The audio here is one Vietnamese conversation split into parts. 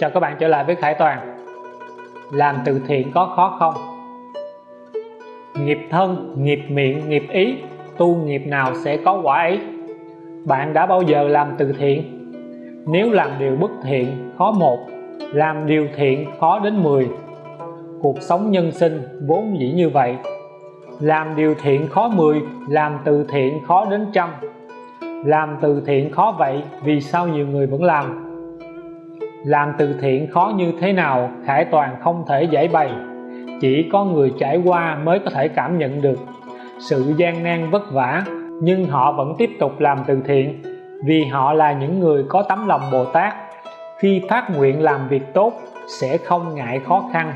Chào các bạn trở lại với Khải Toàn. Làm từ thiện có khó không? Nghiệp thân, nghiệp miệng, nghiệp ý Tu nghiệp nào sẽ có quả ấy? Bạn đã bao giờ làm từ thiện? Nếu làm điều bất thiện khó một Làm điều thiện khó đến 10 Cuộc sống nhân sinh vốn dĩ như vậy. Làm điều thiện khó 10 Làm từ thiện khó đến trăm. Làm từ thiện khó vậy Vì sao nhiều người vẫn làm? Làm từ thiện khó như thế nào Khải Toàn không thể giải bày. Chỉ có người trải qua mới có thể cảm nhận được. Sự gian nan vất vả, nhưng họ vẫn tiếp tục làm từ thiện, vì họ là những người có tấm lòng Bồ Tát. Khi phát nguyện làm việc tốt, sẽ không ngại khó khăn.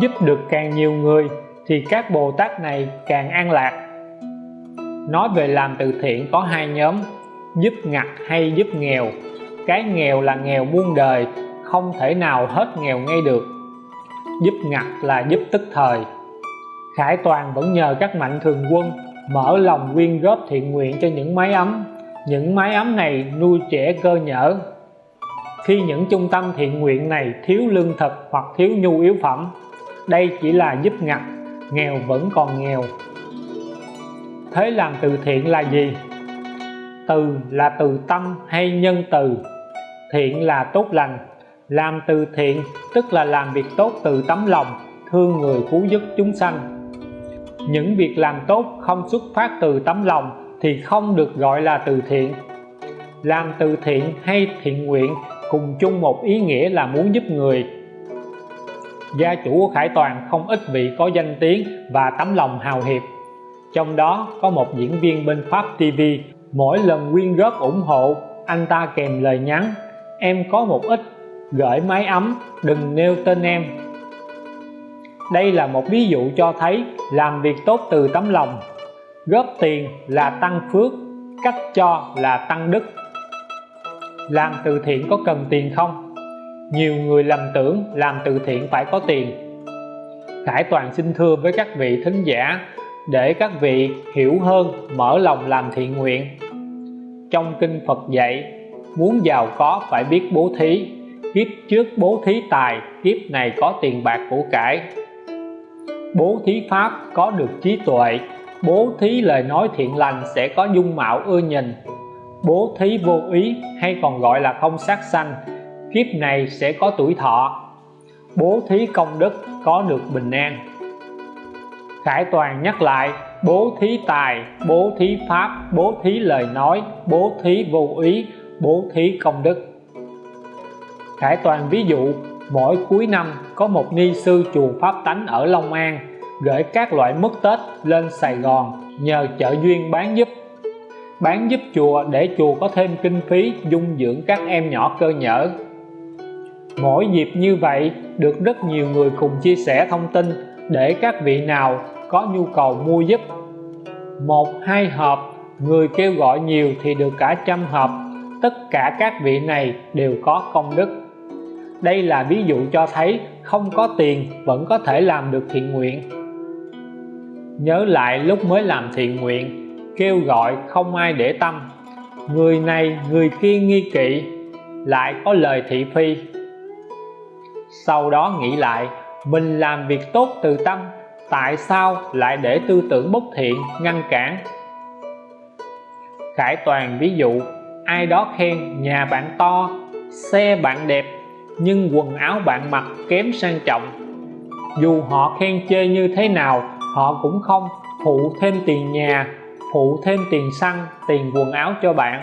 Giúp được càng nhiều người, thì các Bồ Tát này càng an lạc. Nói về làm từ thiện có hai nhóm, giúp ngặt hay giúp nghèo cái nghèo là nghèo muôn đời, không thể nào hết nghèo ngay được. Giúp ngặt là giúp tức thời. Khải Toàn vẫn nhờ các mạnh thường quân mở lòng quyên góp thiện nguyện cho những mái ấm. Những mái ấm này nuôi trẻ cơ nhở. Khi những trung tâm thiện nguyện này thiếu lương thực hoặc thiếu nhu yếu phẩm, đây chỉ là giúp ngặt. Nghèo vẫn còn nghèo. Thế làm từ thiện là gì? Từ là từ tâm hay nhân từ? Thiện là tốt lành. Làm từ thiện, tức là làm việc tốt từ tấm lòng, thương người cứu giúp chúng sanh. Những việc làm tốt không xuất phát từ tấm lòng thì không được gọi là từ thiện. Làm từ thiện hay thiện nguyện cùng chung một ý nghĩa là muốn giúp người. Gia chủ của Khải Toàn không ít vị có danh tiếng và tấm lòng hào hiệp. Trong đó có một diễn viên bên Pháp TV mỗi lần quyên góp ủng hộ, anh ta kèm lời nhắn em có một ít gửi máy ấm, đừng nêu tên em. Đây là một ví dụ cho thấy làm việc tốt từ tấm lòng, góp tiền là tăng phước, cách cho là tăng đức. Làm từ thiện có cần tiền không? Nhiều người lầm tưởng làm từ thiện phải có tiền. Khải Toàn xin thưa với các vị thính giả để các vị hiểu hơn, mở lòng làm thiện nguyện. Trong kinh Phật dạy muốn giàu có phải biết bố thí. Kiếp trước bố thí tài kiếp này có tiền bạc của cải. Bố thí pháp có được trí tuệ bố thí lời nói thiện lành sẽ có dung mạo ưa nhìn. Bố thí vô ý hay còn gọi là không sát sanh kiếp này sẽ có tuổi thọ. Bố thí công đức có được bình an. Khải Toàn nhắc lại bố thí tài, bố thí pháp, bố thí lời nói, bố thí vô ý, bố thí công đức. Khải Toàn ví dụ, mỗi cuối năm có một ni sư chùa Pháp Tánh ở Long An gửi các loại mứt Tết lên Sài Gòn nhờ chợ duyên bán giúp. Bán giúp chùa để chùa có thêm kinh phí dung dưỡng các em nhỏ cơ nhở. Mỗi dịp như vậy, được rất nhiều người cùng chia sẻ thông tin để các vị nào có nhu cầu mua giúp. Một, hai hộp, người kêu gọi nhiều thì được cả trăm hộp tất cả các vị này đều có công đức. Đây là ví dụ cho thấy không có tiền vẫn có thể làm được thiện nguyện. Nhớ lại lúc mới làm thiện nguyện, kêu gọi không ai để tâm. Người này, người kia nghi kỵ, lại có lời thị phi. Sau đó nghĩ lại, mình làm việc tốt từ tâm, tại sao lại để tư tưởng bất thiện, ngăn cản? Khải Toàn ví dụ ai đó khen nhà bạn to, xe bạn đẹp, nhưng quần áo bạn mặc kém sang trọng. Dù họ khen chê như thế nào, họ cũng không phụ thêm tiền nhà, phụ thêm tiền xăng, tiền quần áo cho bạn.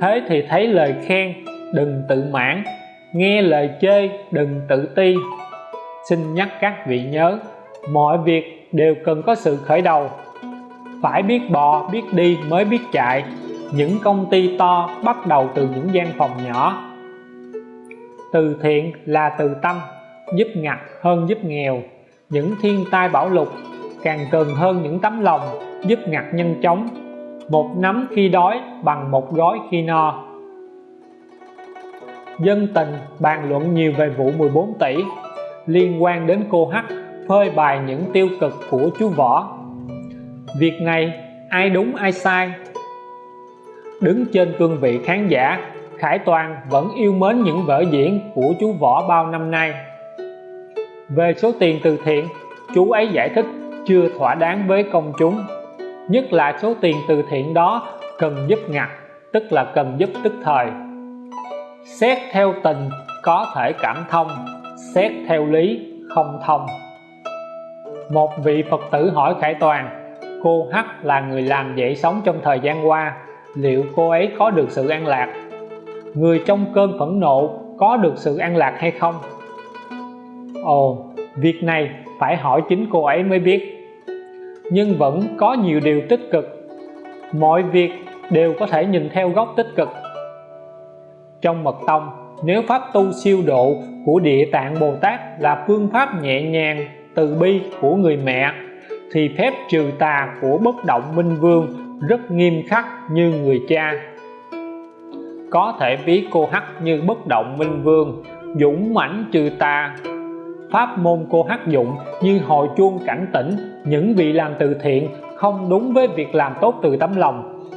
Thế thì thấy lời khen, đừng tự mãn. Nghe lời chê, đừng tự ti. Xin nhắc các vị nhớ, mọi việc đều cần có sự khởi đầu. Phải biết bò, biết đi mới biết chạy những công ty to bắt đầu từ những gian phòng nhỏ. Từ thiện là từ tâm, giúp ngặt hơn giúp nghèo. Những thiên tai bão lụt càng cần hơn những tấm lòng, giúp ngặt nhân chóng. Một nắm khi đói bằng một gói khi no. Dân tình bàn luận nhiều về vụ 14 tỷ. Liên quan đến cô H phơi bày những tiêu cực của chú Võ. Việc này ai đúng ai sai? Đứng trên cương vị khán giả, Khải Toàn vẫn yêu mến những vở diễn của chú Võ bao năm nay. Về số tiền từ thiện, chú ấy giải thích chưa thỏa đáng với công chúng. Nhất là số tiền từ thiện đó cần giúp ngặt, tức là cần giúp tức thời. Xét theo tình, có thể cảm thông. Xét theo lý, không thông. Một vị Phật tử hỏi Khải Toàn, cô H là người làm dậy sống trong thời gian qua liệu cô ấy có được sự an lạc? Người trong cơn phẫn nộ có được sự an lạc hay không? Ồ, việc này phải hỏi chính cô ấy mới biết. Nhưng vẫn có nhiều điều tích cực. Mọi việc đều có thể nhìn theo góc tích cực. Trong mật tông, nếu pháp tu siêu độ của địa tạng Bồ Tát là phương pháp nhẹ nhàng, từ bi của người mẹ, thì phép trừ tà của bất động minh vương rất nghiêm khắc như người cha. Có thể ví cô hắc như bất động minh vương, dũng mãnh trừ tà. Pháp môn cô hắc dụng như hồi chuông cảnh tỉnh, những vị làm từ thiện không đúng với việc làm tốt từ tấm lòng.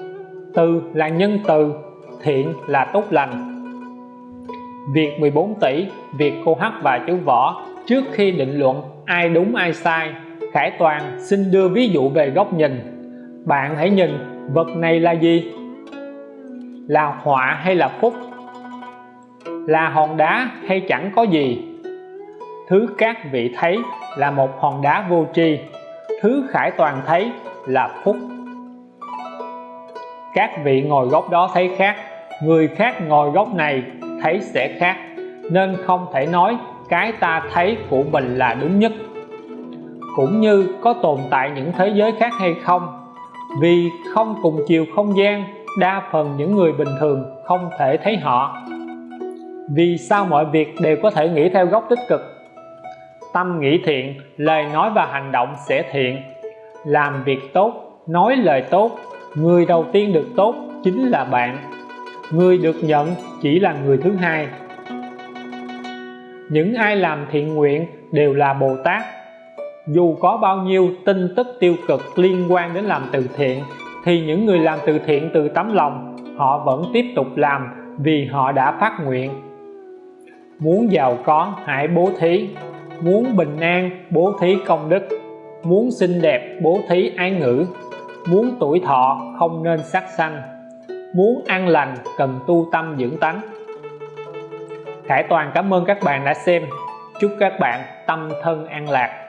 Từ là nhân từ, thiện là tốt lành. Việc 14 tỷ, việc cô hắc và chú võ, trước khi định luận ai đúng ai sai, Khải Toàn xin đưa ví dụ về góc nhìn bạn hãy nhìn, vật này là gì? Là họa hay là phúc là hòn đá hay chẳng có gì? Thứ các vị thấy là một hòn đá vô tri. Thứ khải toàn thấy là phúc các vị ngồi góc đó thấy khác. Người khác ngồi góc này thấy sẽ khác. Nên không thể nói cái ta thấy của mình là đúng nhất. Cũng như có tồn tại những thế giới khác hay không vì không cùng chiều không gian, đa phần những người bình thường không thể thấy họ. Vì sao mọi việc đều có thể nghĩ theo góc tích cực? Tâm nghĩ thiện, lời nói và hành động sẽ thiện. Làm việc tốt, nói lời tốt, người đầu tiên được tốt chính là bạn. Người được nhận chỉ là người thứ hai. Những ai làm thiện nguyện đều là Bồ Tát dù có bao nhiêu tin tức tiêu cực liên quan đến làm từ thiện, thì những người làm từ thiện từ tấm lòng, họ vẫn tiếp tục làm vì họ đã phát nguyện. Muốn giàu có, hãy bố thí. Muốn bình an, bố thí công đức. Muốn xinh đẹp, bố thí ái ngữ. Muốn tuổi thọ, không nên sát sanh. Muốn an lành, cần tu tâm dưỡng tánh. Khải Toàn cảm ơn các bạn đã xem. Chúc các bạn tâm thân an lạc.